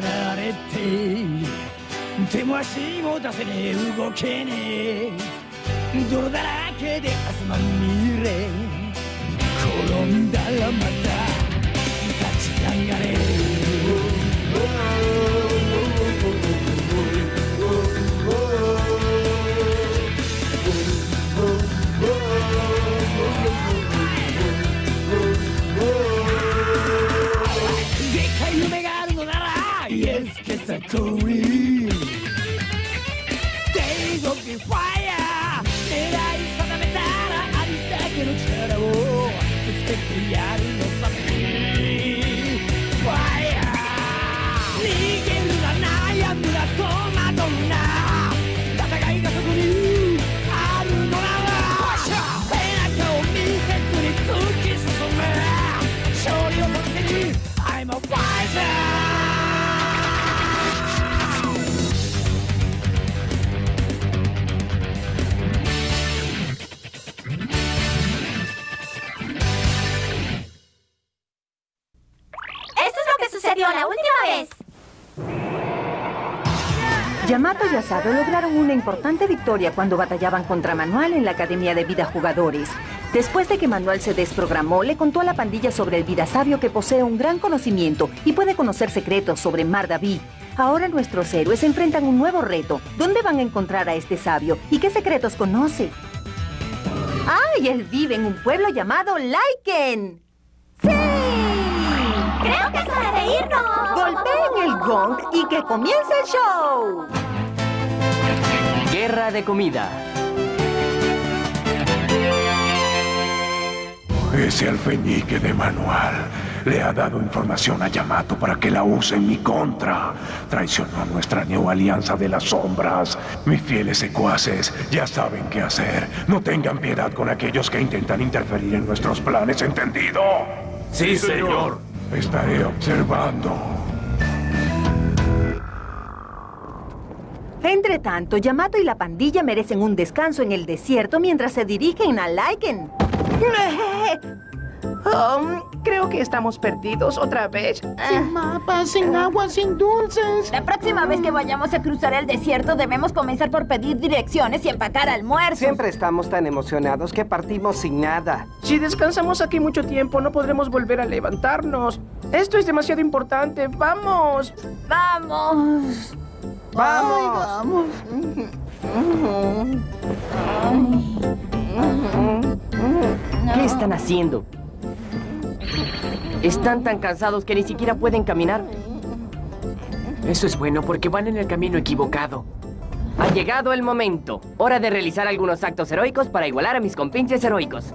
がんじがらめにはめられて手も足も出せねえ動けねえ。泥だらけで明日まみれ転んだらまた立ち上がれ。factory. They will be right. Sucedió la última vez! Yamato y Asado lograron una importante victoria cuando batallaban contra Manuel en la Academia de Vida Jugadores. Después de que Manuel se desprogramó, le contó a la pandilla sobre el Vida Sabio que posee un gran conocimiento y puede conocer secretos sobre Mar David. Ahora nuestros héroes enfrentan un nuevo reto. ¿Dónde van a encontrar a este sabio y qué secretos conoce? ¡Ay! Él vive en un pueblo llamado Laiken. ¡Sí! ¡Creo que es hora de irnos! Golpeen el gong y que comience el show. Guerra de comida. Ese alfeñique de manual le ha dado información a Yamato para que la use en mi contra. Traicionó nuestra neoalianza de las sombras. Mis fieles secuaces ya saben qué hacer. No tengan piedad con aquellos que intentan interferir en nuestros planes, ¿entendido? Sí, señor. Estaré observando. Entre tanto, Yamato y la pandilla merecen un descanso en el desierto mientras se dirigen a Laiken. Um, creo que estamos perdidos otra vez. Sin mapas, sin agua, sin dulces. La próxima vez que vayamos a cruzar el desierto debemos comenzar por pedir direcciones y empacar almuerzos. Siempre estamos tan emocionados que partimos sin nada. Si descansamos aquí mucho tiempo, no podremos volver a levantarnos. Esto es demasiado importante. ¡Vamos! ¡Vamos! ¡Vamos! ¿Qué están haciendo? Están tan cansados que ni siquiera pueden caminar. Eso es bueno porque van en el camino equivocado. Ha llegado el momento. Hora de realizar algunos actos heroicos para igualar a mis compinches heroicos.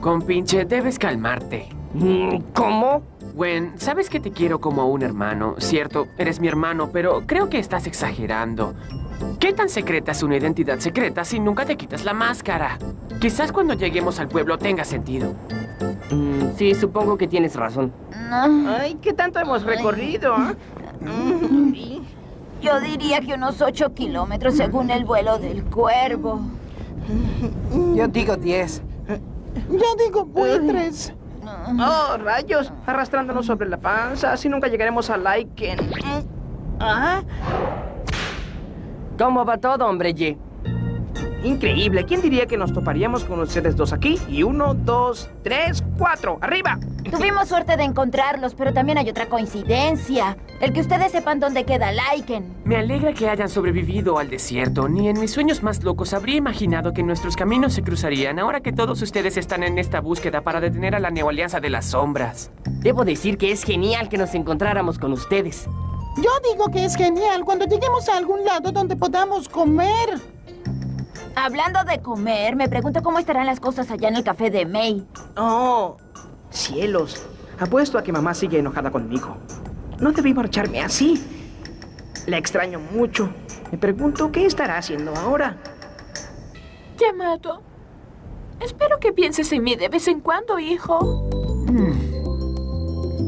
Compinche, debes calmarte. Mm, ¿Cómo? Gwen, sabes que te quiero como a un hermano, cierto, eres mi hermano, pero creo que estás exagerando. ¿Qué tan secreta es una identidad secreta si nunca te quitas la máscara? Quizás cuando lleguemos al pueblo tenga sentido. Mm, sí, supongo que tienes razón. Ay, ¿qué tanto hemos recorrido? ah? Yo diría que unos 8 kilómetros según el vuelo del cuervo. Yo digo 10. Yo digo buitres. Oh, rayos, arrastrándonos sobre la panza, así nunca llegaremos a Laiken. ¿Ah? ¿Cómo va todo, hombre Ye? Increíble, ¿quién diría que nos toparíamos con ustedes dos aquí? Y uno, dos, tres, cuatro, ¡arriba! Tuvimos suerte de encontrarlos, pero también hay otra coincidencia. El que ustedes sepan dónde queda Laiken. Me alegra que hayan sobrevivido al desierto. Ni en mis sueños más locos habría imaginado que nuestros caminos se cruzarían ahora que todos ustedes están en esta búsqueda para detener a la Neoalianza de las Sombras. Debo decir que es genial que nos encontráramos con ustedes. Yo digo que es genial cuando lleguemos a algún lado donde podamos comer. Hablando de comer, me pregunto cómo estarán las cosas allá en el café de May. Oh, cielos. Apuesto a que mamá sigue enojada conmigo. No debí marcharme así. La extraño mucho. Me pregunto qué estará haciendo ahora. Yamato, espero que pienses en mí de vez en cuando, hijo.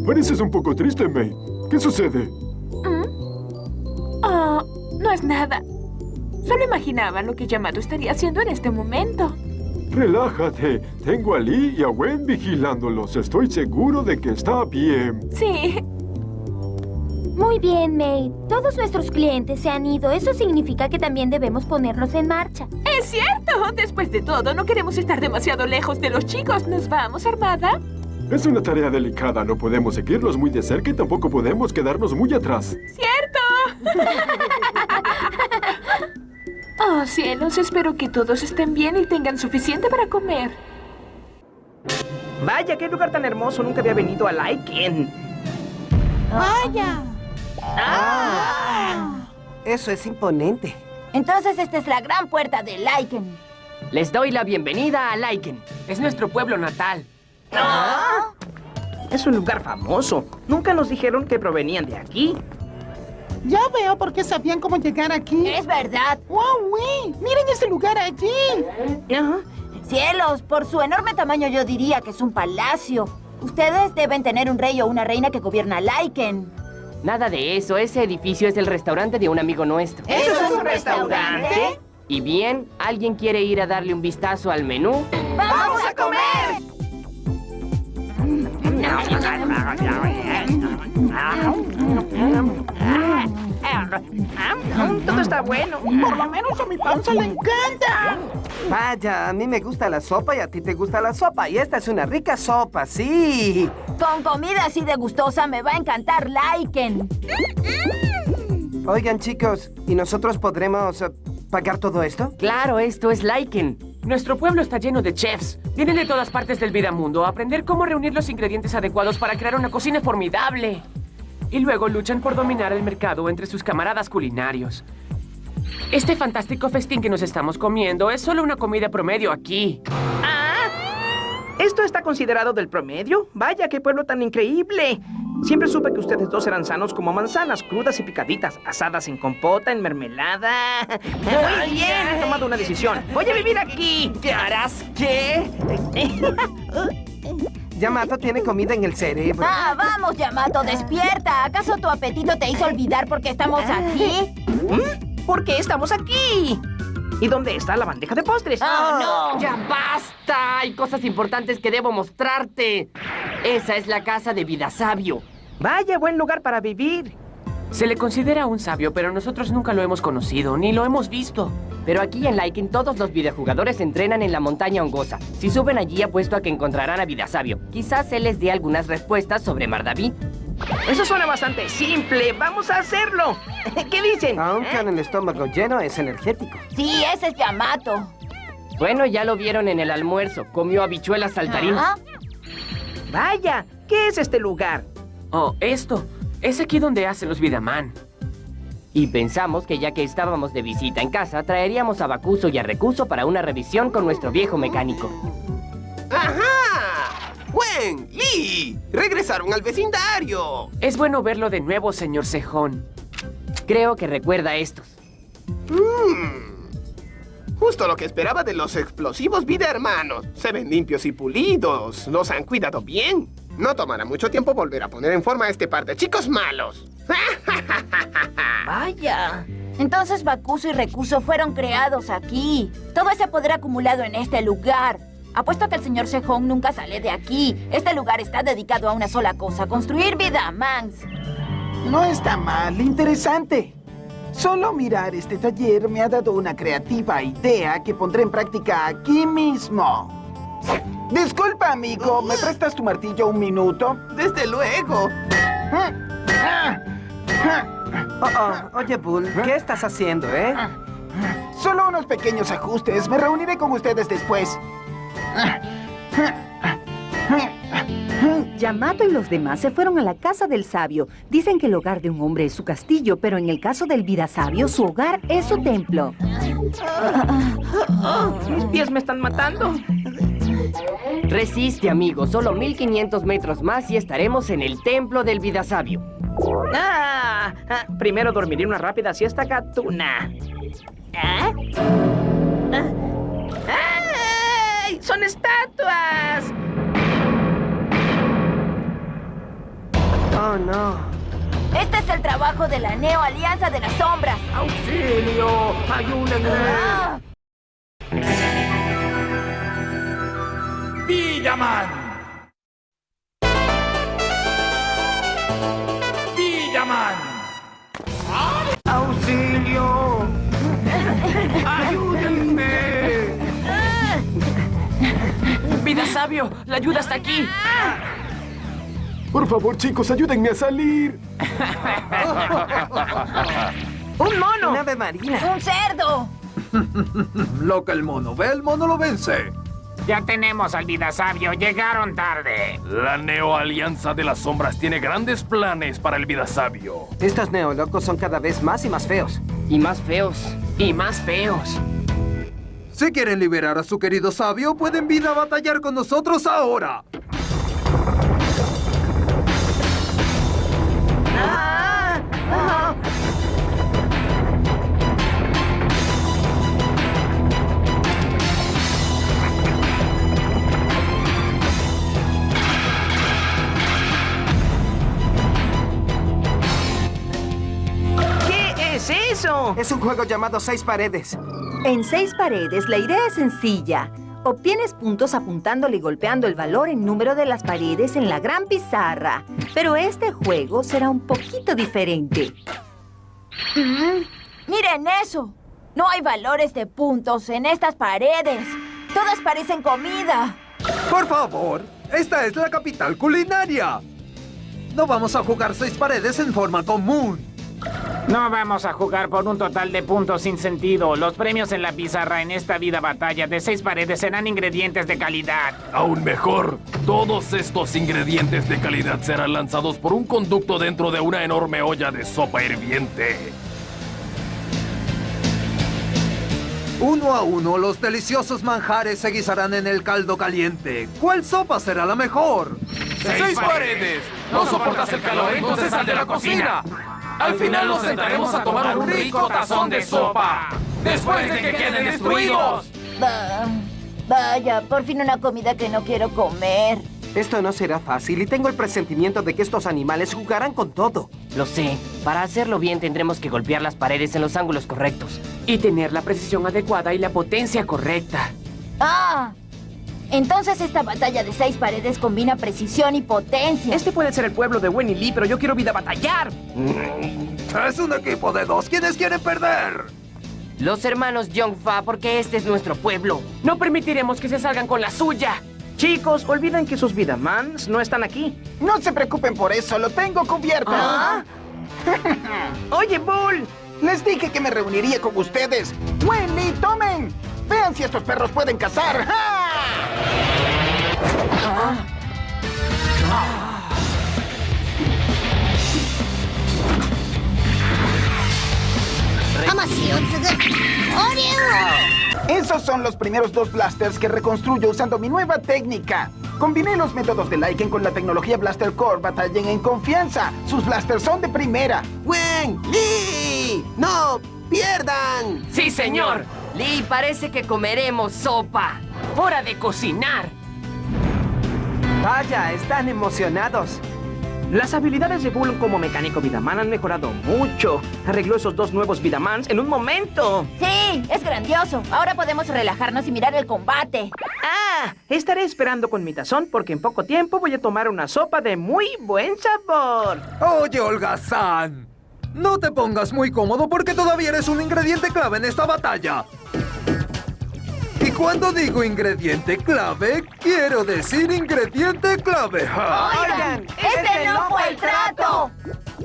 Pareces un poco triste, May. ¿Qué sucede? Ah, no es nada. Solo imaginaba lo que Yamato estaría haciendo en este momento. Relájate. Tengo a Lee y a Gwen vigilándolos. Estoy seguro de que está bien. Sí. Muy bien, May. Todos nuestros clientes se han ido. Eso significa que también debemos ponernos en marcha. Es cierto. Después de todo, no queremos estar demasiado lejos de los chicos. ¿Nos vamos, Armada? Es una tarea delicada. No podemos seguirlos muy de cerca y tampoco podemos quedarnos muy atrás. ¡Cierto! oh, cielos. Espero que todos estén bien y tengan suficiente para comer. Vaya, qué lugar tan hermoso. Nunca había venido a Laiken. ¡Vaya! Ah. Eso es imponente. Entonces esta es la gran puerta de Lyken. Les doy la bienvenida a Lyken. Es nuestro pueblo natal. Es un lugar famoso. Nunca nos dijeron que provenían de aquí. Ya veo por qué sabían cómo llegar aquí. Es verdad. ¡Wow, oui! ¡Miren ese lugar allí! Cielos, por su enorme tamaño yo diría que es un palacio. Ustedes deben tener un rey o una reina que gobierna Lyken. Nada de eso. Ese edificio es el restaurante de un amigo nuestro. ¿Eso es un restaurante? Y bien, ¿alguien quiere ir a darle un vistazo al menú? ¡Vamos a comer! Todo está bueno. Por lo menos a mi panza le encanta. Vaya, a mí me gusta la sopa y a ti te gusta la sopa. Y esta es una rica sopa, sí. Con comida así de gustosa me va a encantar Lyken. Oigan, chicos, ¿y nosotros podremos eh, pagar todo esto? Claro, esto es Lyken. Nuestro pueblo está lleno de chefs. Vienen de todas partes del Vidamundo a aprender cómo reunir los ingredientes adecuados para crear una cocina formidable. Y luego luchan por dominar el mercado entre sus camaradas culinarios. Este fantástico festín que nos estamos comiendo es solo una comida promedio aquí. ¿Esto está considerado del promedio? Vaya, qué pueblo tan increíble. Siempre supe que ustedes dos eran sanos como manzanas, crudas y picaditas, asadas en compota, en mermelada. Muy bien, he tomado una decisión. Voy a vivir aquí. ¿Qué harás? ¿Qué? Yamato tiene comida en el cerebro. Ah, vamos, Yamato, despierta. ¿Acaso tu apetito te hizo olvidar por qué estamos aquí? ¿Mm? ¿Por qué estamos aquí? ¿Y dónde está la bandeja de postres? ¡Oh, no! ¡Ya basta! Hay cosas importantes que debo mostrarte. Esa es la casa de Vida Sabio. Vaya, buen lugar para vivir. Se le considera un sabio, pero nosotros nunca lo hemos conocido, ni lo hemos visto. Pero aquí en Laiken todos los videojugadores entrenan en la montaña hongosa. Si suben allí apuesto a que encontrarán a Vida Sabio. Quizás él les dé algunas respuestas sobre Mardaví. Eso suena bastante simple. ¡Vamos a hacerlo! ¿Qué dicen? Aunque en el estómago lleno es energético. Sí, ese es Yamato. Bueno, ya lo vieron en el almuerzo. Comió habichuelas saltarinas. Ah, Vaya, ¿qué es este lugar? Oh, esto. Es aquí donde hacen los Vidaman. Y pensamos que ya que estábamos de visita en casa, traeríamos a Bakuso y a Recuso para una revisión con nuestro viejo mecánico. ¡Ajá! ¡Wen! ¡Lee! ¡Regresaron al vecindario! Es bueno verlo de nuevo, señor Cejón. Creo que recuerda a estos. Mm. Justo lo que esperaba de los explosivos vida hermanos. Se ven limpios y pulidos. Los han cuidado bien. No tomará mucho tiempo volver a poner en forma a este par de chicos malos. Vaya. Entonces Bakuso y Recuso fueron creados aquí. Todo ese poder acumulado en este lugar. Apuesto a que el señor Sejong nunca sale de aquí. Este lugar está dedicado a una sola cosa, construir vida, Mans. No está mal, interesante. Solo mirar este taller me ha dado una creativa idea que pondré en práctica aquí mismo. Disculpa, amigo, ¿me prestas tu martillo un minuto? Desde luego. Oh, oh, oye, Bull, ¿qué estás haciendo, eh? Solo unos pequeños ajustes. Me reuniré con ustedes después. Yamato y los demás se fueron a la casa del sabio. Dicen que el hogar de un hombre es su castillo, pero en el caso del vida sabio, su hogar es su templo. Mis pies me están matando. Resiste, amigo. Solo 1500 metros más y estaremos en el templo del Vida Sabio. Ah, ah, primero dormiré una rápida siesta gatuna. ¿Ah? ¡Son estatuas! Oh, no. Este es el trabajo de la Neo Alianza de las Sombras. ¡Auxilio! ¡Ayúdenme! Ah. ¡Villaman! ¡La ayuda está aquí! Por favor, chicos, ayúdenme a salir. ¡Un mono! ¡Un ave marina! ¡Un cerdo! Lo que el mono ve, el mono lo vence. Ya tenemos al vida sabio, llegaron tarde. La Neoalianza de las Sombras tiene grandes planes para el vida sabio. Estos neolocos son cada vez más y más feos. Y más feos. Y más feos. Si quieren liberar a su querido sabio, pueden vir a batallar con nosotros ahora. Ah, ah. ¿Qué es eso? Es un juego llamado Seis Paredes. En seis paredes, la idea es sencilla. Obtienes puntos apuntándole y golpeando el valor en número de las paredes en la gran pizarra. Pero este juego será un poquito diferente. Mm, Miren eso. No hay valores de puntos en estas paredes. Todas parecen comida. Por favor, esta es la capital culinaria. No vamos a jugar seis paredes en forma común. No vamos a jugar por un total de puntos sin sentido. Los premios en la pizarra en esta vida batalla de seis paredes serán ingredientes de calidad. Aún mejor, todos estos ingredientes de calidad serán lanzados por un conducto dentro de una enorme olla de sopa hirviente. Uno a uno, los deliciosos manjares se guisarán en el caldo caliente. ¿Cuál sopa será la mejor? ¡Seis paredes! ¿No soportas el calor? Entonces sal de la cocina. Al final nos sentaremos a tomar un rico tazón de sopa. Después de que queden destruidos. Va- Vaya, por fin una comida que no quiero comer. Esto no será fácil y tengo el presentimiento de que estos animales jugarán con todo. Lo sé. Para hacerlo bien tendremos que golpear las paredes en los ángulos correctos. Y tener la precisión adecuada y la potencia correcta. Ah, entonces esta batalla de seis paredes combina precisión y potencia. Este puede ser el pueblo de Winnie Lee, pero yo quiero vida batallar. Es un equipo de dos. ¿Quiénes quieren perder? Los hermanos Fa, porque este es nuestro pueblo. No permitiremos que se salgan con la suya. Chicos, olviden que sus Vidamans no están aquí. No se preocupen por eso, lo tengo cubierto. Ah. Oye, Bull. Les dije que me reuniría con ustedes. ¡Wendy, tomen! Vean si estos perros pueden cazar. ¡Ja! Esos son los primeros dos blasters que reconstruyo usando mi nueva técnica. Combiné los métodos de Lycan con la tecnología Blaster Core. Batallen en confianza. Sus blasters son de primera. ¡Wen! ¡Lee! ¡No pierdan! ¡Sí, señor! Lee, parece que comeremos sopa. ¡Hora de cocinar! Vaya, están emocionados. Las habilidades de Bull como mecánico Vidaman han mejorado mucho. Arregló esos dos nuevos Vidamans en un momento. Sí, es grandioso. Ahora podemos relajarnos y mirar el combate. Ah, estaré esperando con mi tazón porque en poco tiempo voy a tomar una sopa de muy buen sabor. Oye, Olga-san. No te pongas muy cómodo porque todavía eres un ingrediente clave en esta batalla. Cuando digo ingrediente clave, quiero decir ingrediente clave. Oigan, este no fue el trato.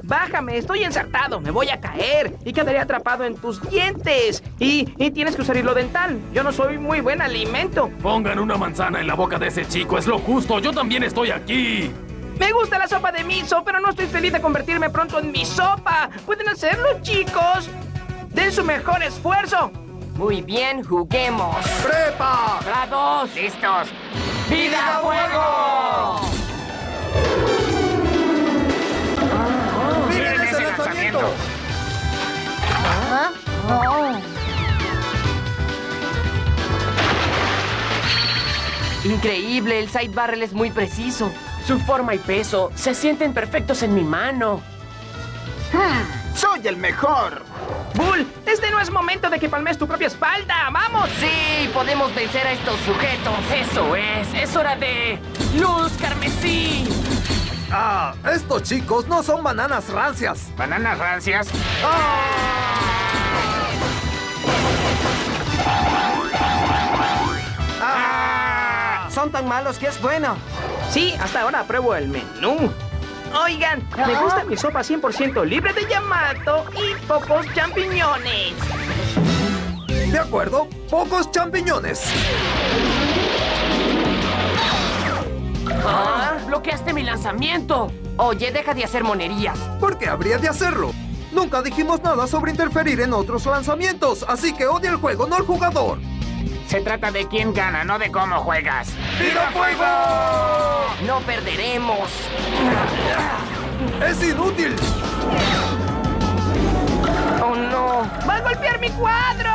Bájame, estoy ensartado, me voy a caer y quedaré atrapado en tus dientes. Y, y tienes que usar hilo dental. Yo no soy muy buen alimento. Pongan una manzana en la boca de ese chico, es lo justo. Yo también estoy aquí. Me gusta la sopa de miso, pero no estoy feliz de convertirme pronto en mi sopa. ¿Pueden hacerlo, chicos? Den su mejor esfuerzo. Muy bien, juguemos. ¡Prepa! ¡Grados! ¡Listos! ¡Vida a fuego! ¡Miren ese lanzamiento! ¿Ah? Oh. Increíble, el side barrel es muy preciso. Su forma y peso se sienten perfectos en mi mano. ¡Soy el mejor! Bull, este no es momento de que palmes tu propia espalda. ¡Vamos! Sí, podemos vencer a estos sujetos. Eso es, es hora de... ¡Luz carmesí! Ah, estos chicos no son bananas rancias. ¿Bananas rancias? Ah, Son tan malos que es bueno. Sí, hasta ahora apruebo el menú. Oigan, me gusta mi sopa 100% libre de Yamato y pocos champiñones. De acuerdo, pocos champiñones. ¡Ah! ¡Bloqueaste mi lanzamiento! Oye, deja de hacer monerías. ¿Por qué habría de hacerlo? Nunca dijimos nada sobre interferir en otros lanzamientos, así que odia el juego, no el jugador. Se trata de quién gana, no de cómo juegas. ¡Viva fuego! ¡No perderemos! ¡Es inútil! ¡Oh, no! ¡Va a golpear mi cuadro!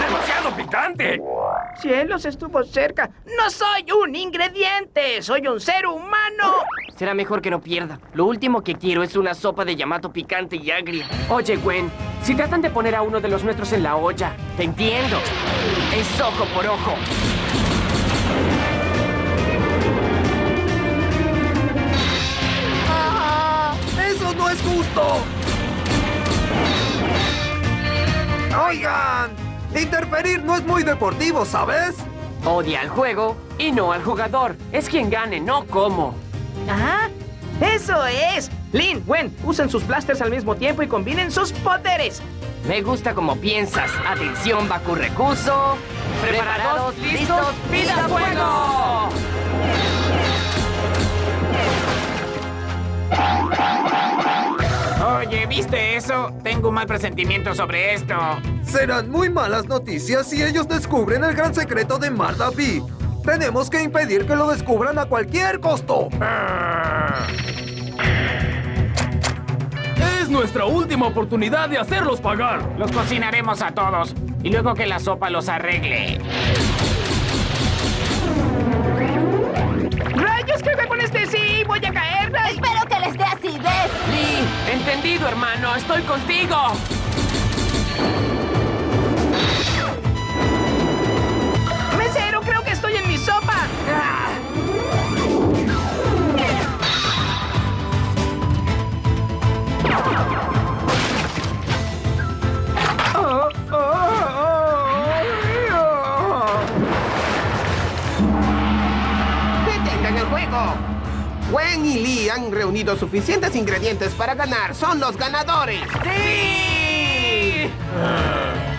¡Demasiado picante! Cielos, estuvo cerca. ¡No soy un ingrediente! ¡Soy un ser humano! Será mejor que no pierda. Lo último que quiero es una sopa de Yamato picante y agria. Oye, Gwen, si tratan de poner a uno de los nuestros en la olla, te entiendo. Es ojo por ojo. ¡Eso no es justo! Oigan, interferir no es muy deportivo, ¿sabes? Odia al juego y no al jugador. Es quien gane, no cómo. ¡Ah! ¡Eso es! Lin, Gwen, usen sus blasters al mismo tiempo y combinen sus poderes. Me gusta como piensas. Atención, Baku Recuso. Preparados, listos, vida fuego. Oye, ¿viste eso? Tengo un mal presentimiento sobre esto. Serán muy malas noticias si ellos descubren el gran secreto de Marda B. Tenemos que impedir que lo descubran a cualquier costo. Es nuestra última oportunidad de hacerlos pagar. Los cocinaremos a todos y luego que la sopa los arregle. ¡Rayos, qué con este sí! ¡Voy a caer! Espero que les dé acidez. Lee, entendido, hermano. Estoy contigo. Gwen y Lee han reunido suficientes ingredientes para ganar. ¡Son los ganadores! ¡Sí!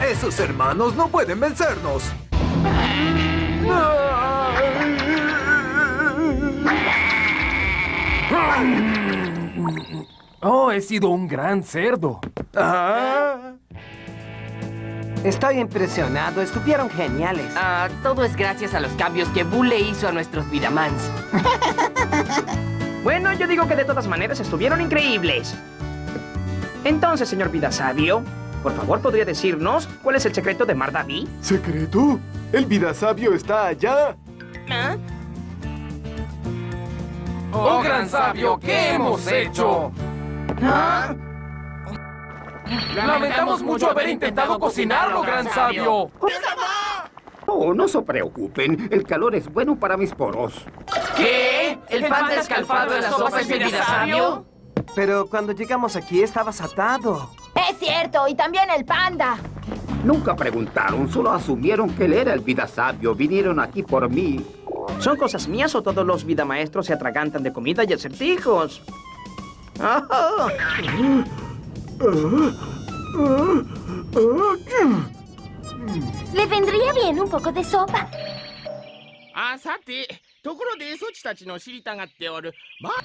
Esos hermanos no pueden vencernos. Oh, he sido un gran cerdo. Estoy impresionado, estuvieron geniales. Ah, todo es gracias a los cambios que Boo le hizo a nuestros Vidamans. Bueno, yo digo que de todas maneras estuvieron increíbles. Entonces, señor Vida Sabio, por favor, ¿podría decirnos cuál es el secreto de Mardaví? ¿Secreto? ¿El vida sabio está allá? ¿Ah? ¡Oh, gran sabio! ¿Qué hemos hecho? ¿Ah? Lamentamos mucho haber intentado cocinarlo, gran sabio. Oh, no se preocupen. El calor es bueno para mis poros. ¿Qué? ¿El pan descalfado de la sopa es el vida sabio? Pero cuando llegamos aquí estabas atado. Es cierto, y también el panda. Nunca preguntaron, solo asumieron que él era el vida sabio. Vinieron aquí por mí. ¿Son cosas mías o todos los vida maestros se atragantan de comida y acertijos? Ah. Le vendría bien un poco de sopa. あ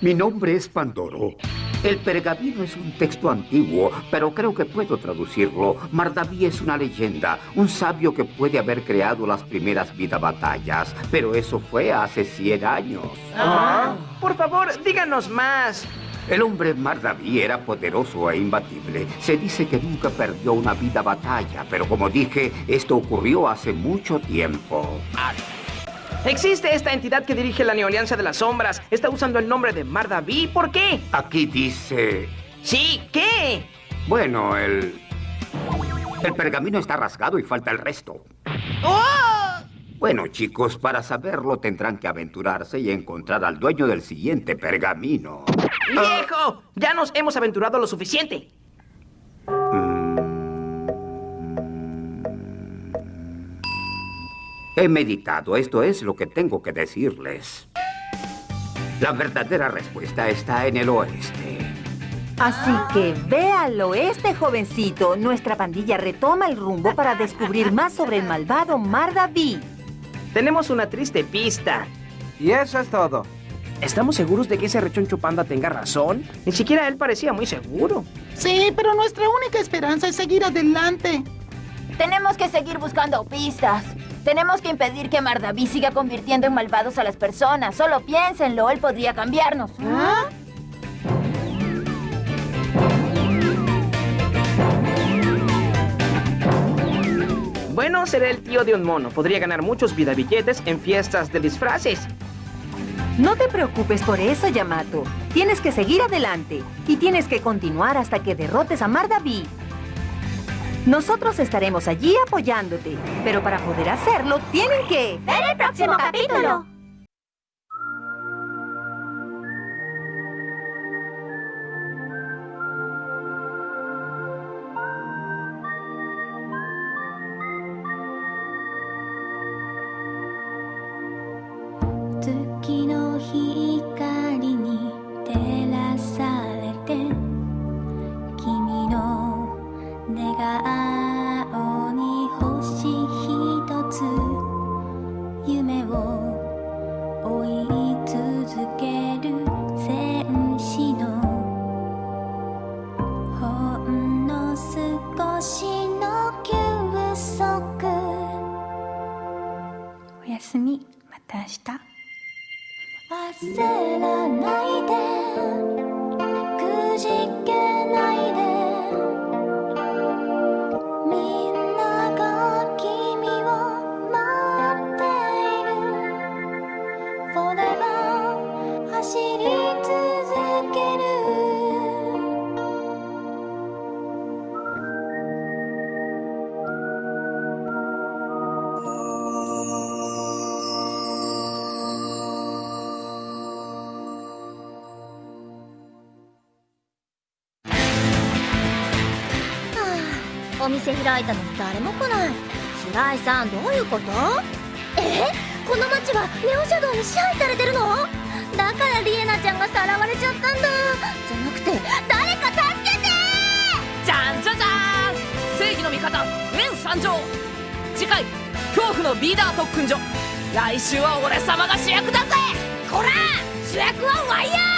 mi nombre es Pandoro. El pergamino es un texto antiguo, pero creo que puedo traducirlo. Mardaví es una leyenda, un sabio que puede haber creado las primeras vida batallas, pero eso fue hace 100 años. Ah. Por favor, díganos más. El hombre Mardaví era poderoso e imbatible. Se dice que nunca perdió una vida batalla, pero como dije, esto ocurrió hace mucho tiempo. Ah. Existe esta entidad que dirige la Neoalianza de las Sombras. Está usando el nombre de Mardaví. ¿Por qué? Aquí dice... Sí, ¿qué? Bueno, el... El pergamino está rasgado y falta el resto. ¡Oh! Bueno, chicos, para saberlo tendrán que aventurarse y encontrar al dueño del siguiente pergamino. ¡Viejo! Ya nos hemos aventurado lo suficiente. He meditado, esto es lo que tengo que decirles. La verdadera respuesta está en el oeste. Así que ve al oeste, jovencito. Nuestra pandilla retoma el rumbo para descubrir más sobre el malvado Mardaví. Tenemos una triste pista. Y eso es todo. ¿Estamos seguros de que ese rechoncho panda tenga razón? Ni siquiera él parecía muy seguro. Sí, pero nuestra única esperanza es seguir adelante. Tenemos que seguir buscando pistas. Tenemos que impedir que Mardaví siga convirtiendo en malvados a las personas. Solo piénsenlo, él podría cambiarnos. ¿Ah? Bueno, seré el tío de un mono. Podría ganar muchos vidabilletes en fiestas de disfraces. No te preocupes por eso, Yamato. Tienes que seguir adelante. Y tienes que continuar hasta que derrotes a Mardaví. Nosotros estaremos allí apoyándote. Pero para poder hacerlo, tienen que... ¡Ver el próximo capítulo! 顔に星一つ夢を追い続ける戦士のほんの少しの休息。おやすみ。また明日。焦ら店開いたのに誰も来ない。白井さんどういうこと？え？この町はネオシャドウに支配されてるの？だからリエナちゃんがさらわれちゃったんだ。じゃなくて誰か助けて！じゃんじゃじゃーん！正義の味方グレン参上！次回恐怖のビーダー特訓所。来週は俺様が主役だぜ！こら！主役はワイヤー